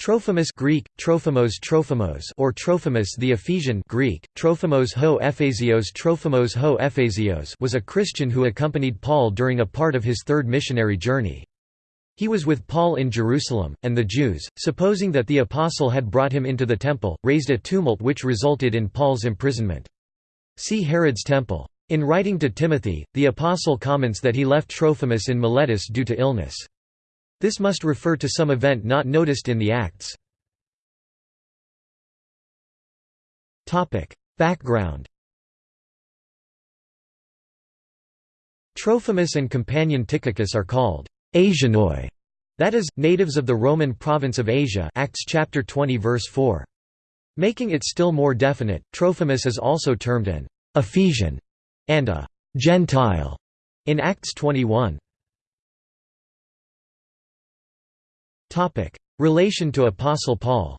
Trophimus Greek, Trophimos Trophimos or Trophimus the Ephesian Greek, Trophimos ho Ephesios Trophimos ho Ephesios was a Christian who accompanied Paul during a part of his third missionary journey. He was with Paul in Jerusalem, and the Jews, supposing that the apostle had brought him into the temple, raised a tumult which resulted in Paul's imprisonment. See Herod's temple. In writing to Timothy, the apostle comments that he left Trophimus in Miletus due to illness. This must refer to some event not noticed in the Acts. Background Trophimus and companion Tychicus are called Asianoi, that is, natives of the Roman province of Asia Acts chapter 20 verse 4. Making it still more definite, Trophimus is also termed an Ephesian and a Gentile in Acts 21. Relation to Apostle Paul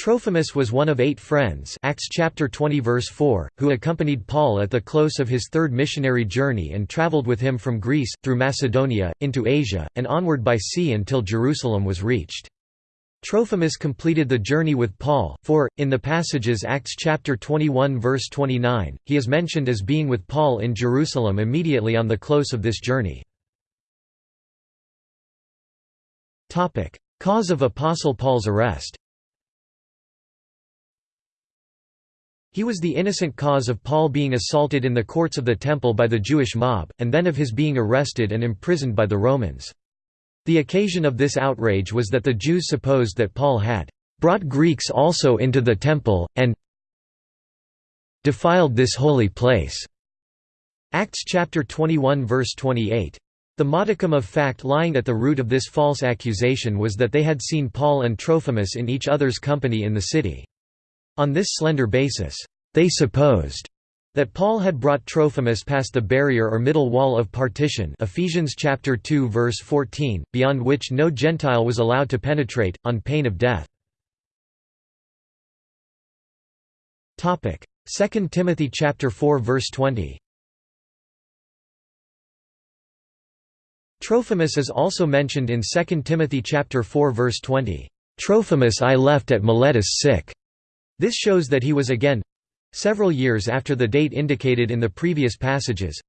Trophimus was one of eight friends Acts chapter 20 verse 4, who accompanied Paul at the close of his third missionary journey and travelled with him from Greece, through Macedonia, into Asia, and onward by sea until Jerusalem was reached. Trophimus completed the journey with Paul, for, in the passages Acts chapter 21 verse 29, he is mentioned as being with Paul in Jerusalem immediately on the close of this journey. Cause of Apostle Paul's arrest He was the innocent cause of Paul being assaulted in the courts of the temple by the Jewish mob, and then of his being arrested and imprisoned by the Romans. The occasion of this outrage was that the Jews supposed that Paul had brought Greeks also into the temple, and defiled this holy place." Acts chapter 21 verse 28. The modicum of fact lying at the root of this false accusation was that they had seen Paul and Trophimus in each other's company in the city. On this slender basis, they supposed that Paul had brought Trophimus past the barrier or middle wall of partition Ephesians chapter 2 verse 14, beyond which no Gentile was allowed to penetrate, on pain of death. 2 Timothy chapter 4 verse 20 Trophimus is also mentioned in 2 Timothy chapter 4 verse 20. Trophimus I left at Miletus sick. This shows that he was again several years after the date indicated in the previous passages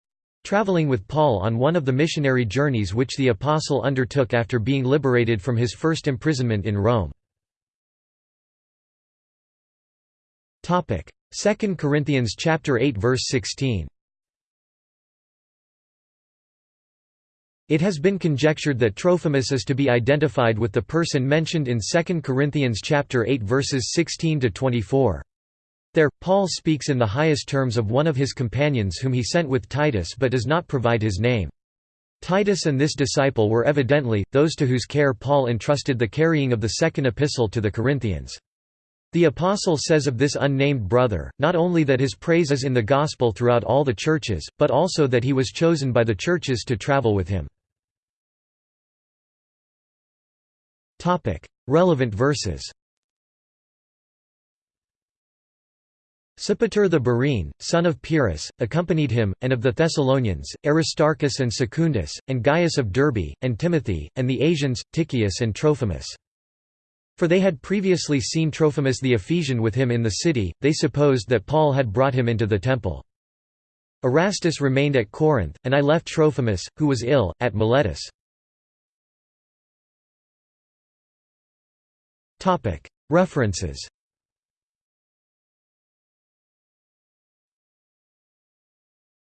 traveling with Paul on one of the missionary journeys which the apostle undertook after being liberated from his first imprisonment in Rome. 2 Corinthians chapter 8 verse 16 It has been conjectured that Trophimus is to be identified with the person mentioned in 2 Corinthians chapter 8 verses 16 to 24. There, Paul speaks in the highest terms of one of his companions whom he sent with Titus but does not provide his name. Titus and this disciple were evidently, those to whose care Paul entrusted the carrying of the second epistle to the Corinthians. The apostle says of this unnamed brother, not only that his praise is in the gospel throughout all the churches, but also that he was chosen by the churches to travel with him. Relevant verses Sopater the Berean, son of Pyrrhus, accompanied him, and of the Thessalonians, Aristarchus and Secundus, and Gaius of Derbe, and Timothy, and the Asians, Tychicus and Trophimus. For they had previously seen Trophimus the Ephesian with him in the city, they supposed that Paul had brought him into the temple. Erastus remained at Corinth, and I left Trophimus, who was ill, at Miletus. References